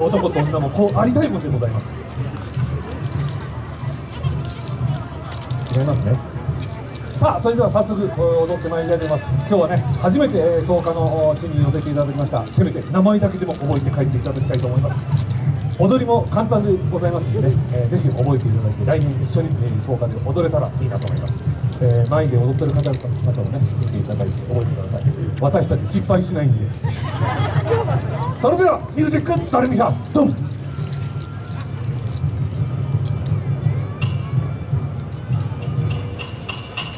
男と女もこうありたいもんでございます。違いますね。さあそれでは早速踊ってまいりたいと思います。今日はね初めてえー草加の地に寄せていただきました。せめて名前だけでも覚えて帰っていただきたいと思います。踊りも簡単でございますのでね、えーぜひ覚えていただいて来年一緒に、えー草加で踊れたらいいなと思います、えー前で踊ってる方々もね見ていただいて覚えてください。私たち失敗しないんで。それではミュージックドレミファドン。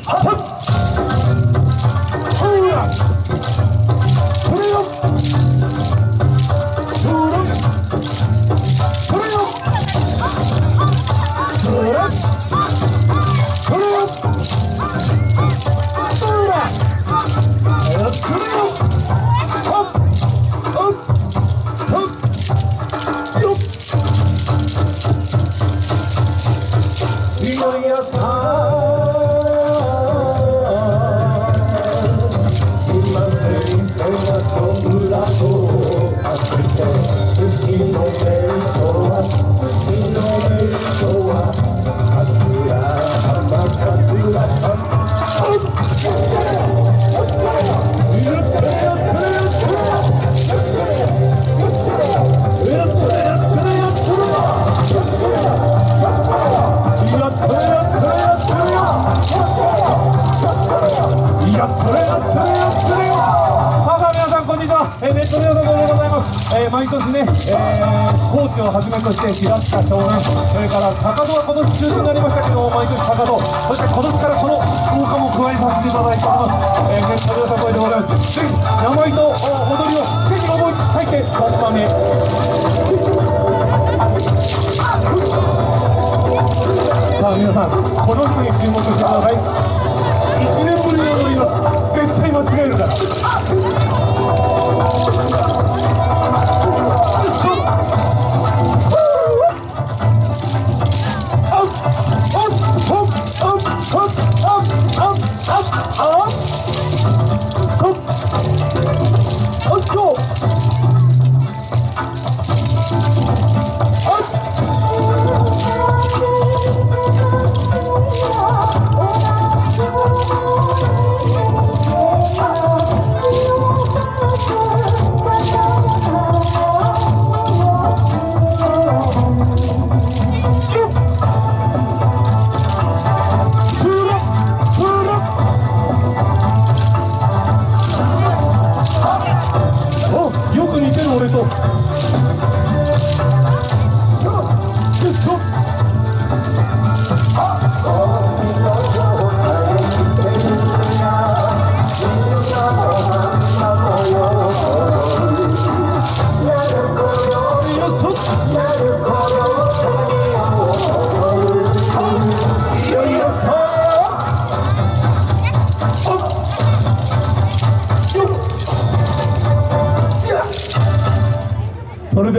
はっえー、ネットの皆さんでございます、えー、毎年ね、えー、高知をはじめとして平塚少年それから高戸は今年中止になりましたけど毎年高戸。そして今年からこの福岡も加えさせていただいております、えー、ネットの皆さんこれでございます。ぜひ名前と踊りをぜひ覚えて帰ってそのためさあ皆さんこの人に注目してください。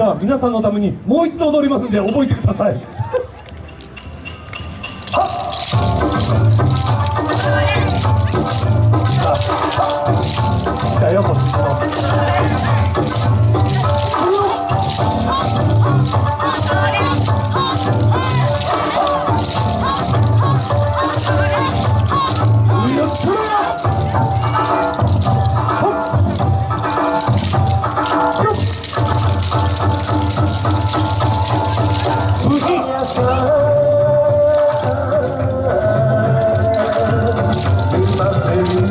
は皆さんのためにもう一度踊りますんで覚えてください。来よこっちの。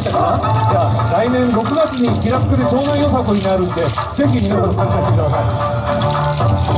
ましたか？じゃあ来年6月に気楽で湘南よさこになるんでぜひ皆さん参加してください。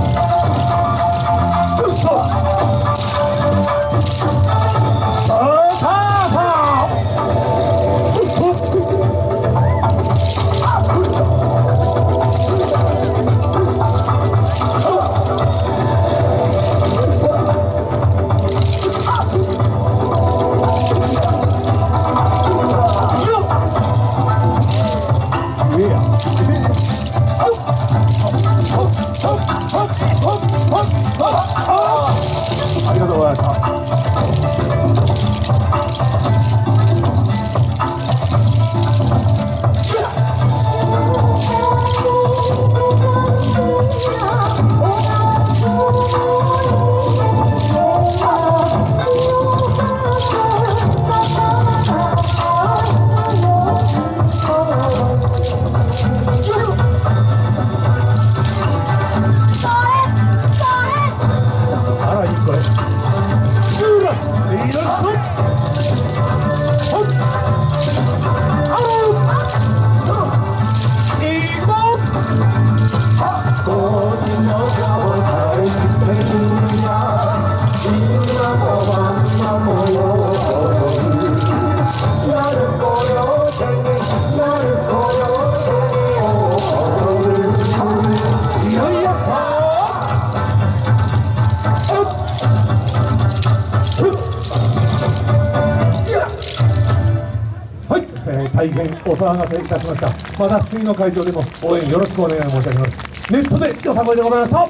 えー大変お騒がせいたしました。また次の会場でも応援よろしくお願い申し上げます。ネットでよさこいでございました。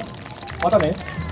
またね。